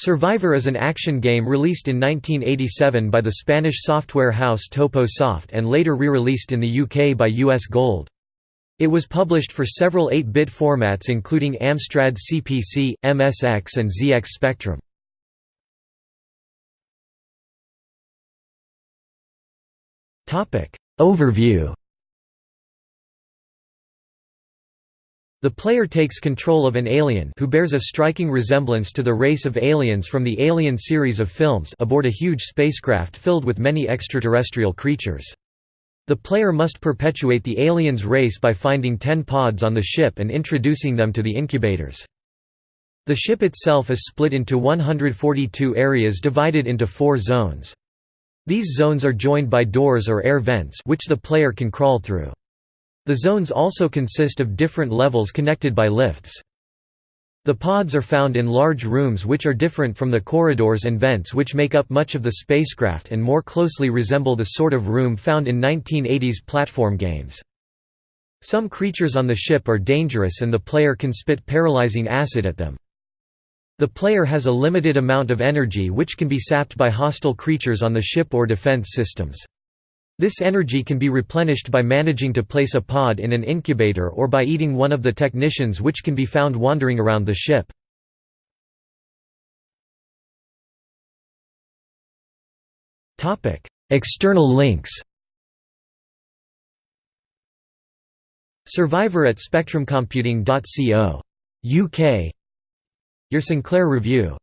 Survivor is an action game released in 1987 by the Spanish software house Topo Soft and later re-released in the UK by US Gold. It was published for several 8-bit formats including Amstrad CPC, MSX and ZX Spectrum. Overview The player takes control of an alien who bears a striking resemblance to the race of aliens from the Alien series of films aboard a huge spacecraft filled with many extraterrestrial creatures. The player must perpetuate the aliens' race by finding ten pods on the ship and introducing them to the incubators. The ship itself is split into 142 areas divided into four zones. These zones are joined by doors or air vents which the player can crawl through. The zones also consist of different levels connected by lifts. The pods are found in large rooms which are different from the corridors and vents which make up much of the spacecraft and more closely resemble the sort of room found in 1980s platform games. Some creatures on the ship are dangerous and the player can spit paralyzing acid at them. The player has a limited amount of energy which can be sapped by hostile creatures on the ship or defense systems. This energy can be replenished by managing to place a pod in an incubator or by eating one of the technicians which can be found wandering around the ship. External links Survivor at spectrumcomputing.co. UK Your Sinclair Review